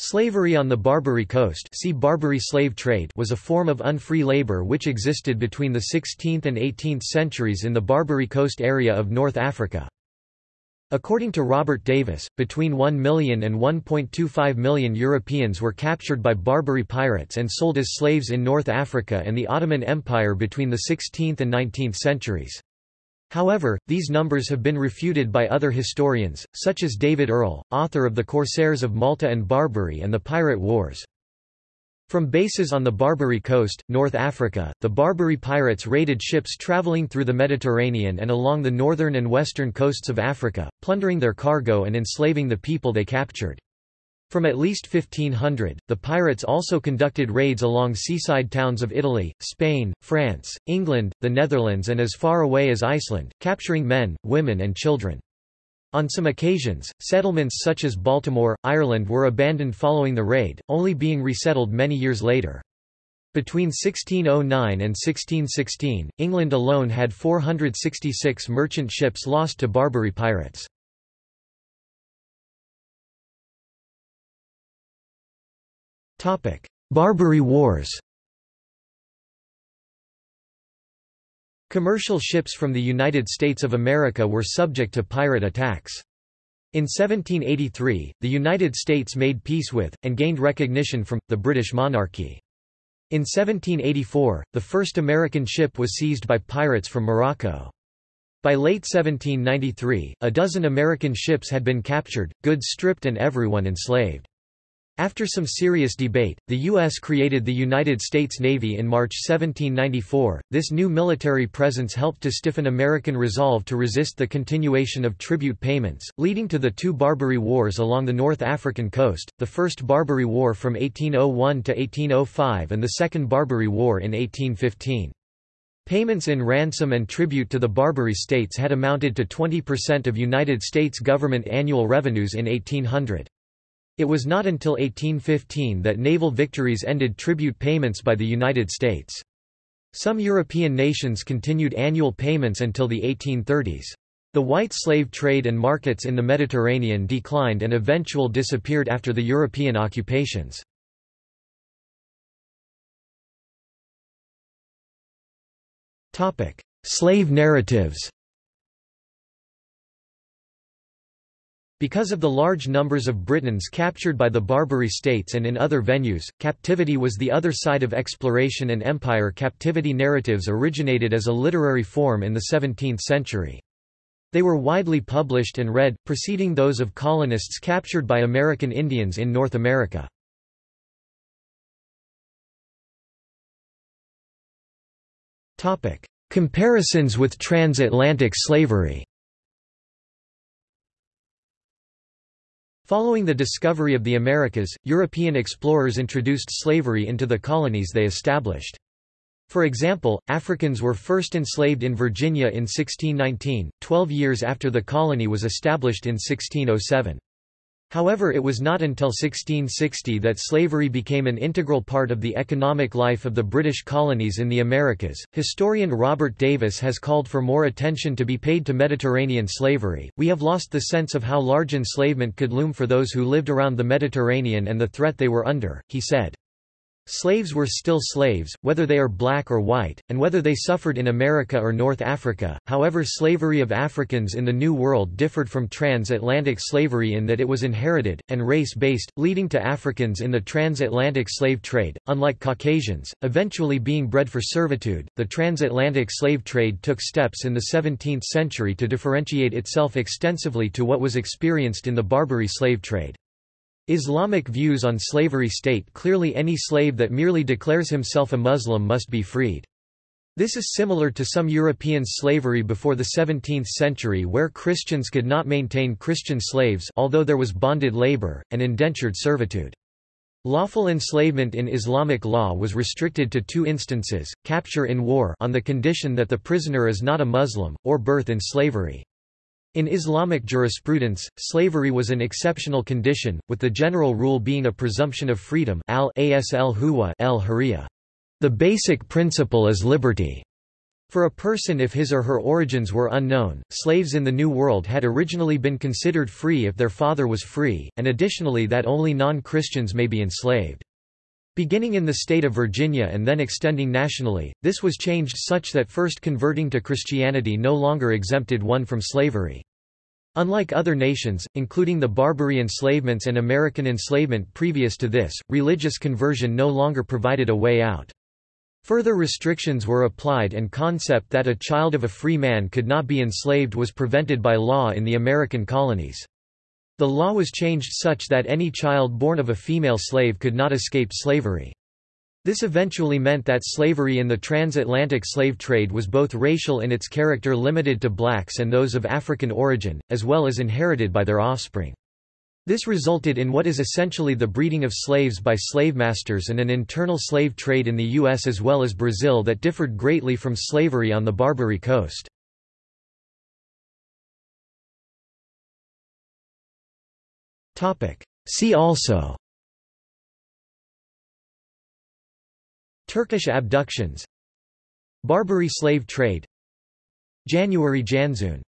Slavery on the Barbary Coast see Barbary slave trade was a form of unfree labor which existed between the 16th and 18th centuries in the Barbary Coast area of North Africa. According to Robert Davis, between 1 million and 1.25 million Europeans were captured by Barbary pirates and sold as slaves in North Africa and the Ottoman Empire between the 16th and 19th centuries. However, these numbers have been refuted by other historians, such as David Earle, author of The Corsairs of Malta and Barbary and the Pirate Wars. From bases on the Barbary coast, North Africa, the Barbary pirates raided ships traveling through the Mediterranean and along the northern and western coasts of Africa, plundering their cargo and enslaving the people they captured. From at least 1500, the pirates also conducted raids along seaside towns of Italy, Spain, France, England, the Netherlands and as far away as Iceland, capturing men, women and children. On some occasions, settlements such as Baltimore, Ireland were abandoned following the raid, only being resettled many years later. Between 1609 and 1616, England alone had 466 merchant ships lost to Barbary pirates. Barbary Wars Commercial ships from the United States of America were subject to pirate attacks. In 1783, the United States made peace with, and gained recognition from, the British monarchy. In 1784, the first American ship was seized by pirates from Morocco. By late 1793, a dozen American ships had been captured, goods stripped and everyone enslaved. After some serious debate, the U.S. created the United States Navy in March 1794. This new military presence helped to stiffen American resolve to resist the continuation of tribute payments, leading to the two Barbary Wars along the North African coast, the First Barbary War from 1801 to 1805 and the Second Barbary War in 1815. Payments in ransom and tribute to the Barbary states had amounted to 20% of United States government annual revenues in 1800. It was not until 1815 that naval victories ended tribute payments by the United States. Some European nations continued annual payments until the 1830s. The white slave trade and markets in the Mediterranean declined and eventually disappeared after the European occupations. Slave narratives Because of the large numbers of Britons captured by the Barbary states and in other venues, captivity was the other side of exploration and empire captivity narratives originated as a literary form in the 17th century. They were widely published and read, preceding those of colonists captured by American Indians in North America. Comparisons with transatlantic slavery Following the discovery of the Americas, European explorers introduced slavery into the colonies they established. For example, Africans were first enslaved in Virginia in 1619, 12 years after the colony was established in 1607. However it was not until 1660 that slavery became an integral part of the economic life of the British colonies in the Americas. Historian Robert Davis has called for more attention to be paid to Mediterranean slavery. We have lost the sense of how large enslavement could loom for those who lived around the Mediterranean and the threat they were under, he said. Slaves were still slaves, whether they are black or white, and whether they suffered in America or North Africa. However, slavery of Africans in the New World differed from transatlantic slavery in that it was inherited, and race based, leading to Africans in the transatlantic slave trade, unlike Caucasians, eventually being bred for servitude. The transatlantic slave trade took steps in the 17th century to differentiate itself extensively to what was experienced in the Barbary slave trade. Islamic views on slavery state clearly any slave that merely declares himself a Muslim must be freed. This is similar to some European slavery before the 17th century where Christians could not maintain Christian slaves although there was bonded labor, and indentured servitude. Lawful enslavement in Islamic law was restricted to two instances, capture in war on the condition that the prisoner is not a Muslim, or birth in slavery. In Islamic jurisprudence, slavery was an exceptional condition, with the general rule being a presumption of freedom al. The basic principle is liberty. For a person if his or her origins were unknown, slaves in the New World had originally been considered free if their father was free, and additionally that only non-Christians may be enslaved. Beginning in the state of Virginia and then extending nationally, this was changed such that first converting to Christianity no longer exempted one from slavery. Unlike other nations, including the Barbary enslavements and American enslavement previous to this, religious conversion no longer provided a way out. Further restrictions were applied and the concept that a child of a free man could not be enslaved was prevented by law in the American colonies. The law was changed such that any child born of a female slave could not escape slavery. This eventually meant that slavery in the transatlantic slave trade was both racial in its character limited to blacks and those of African origin, as well as inherited by their offspring. This resulted in what is essentially the breeding of slaves by slave masters and an internal slave trade in the U.S. as well as Brazil that differed greatly from slavery on the Barbary Coast. See also. Turkish abductions. Barbary slave trade. January Janszoon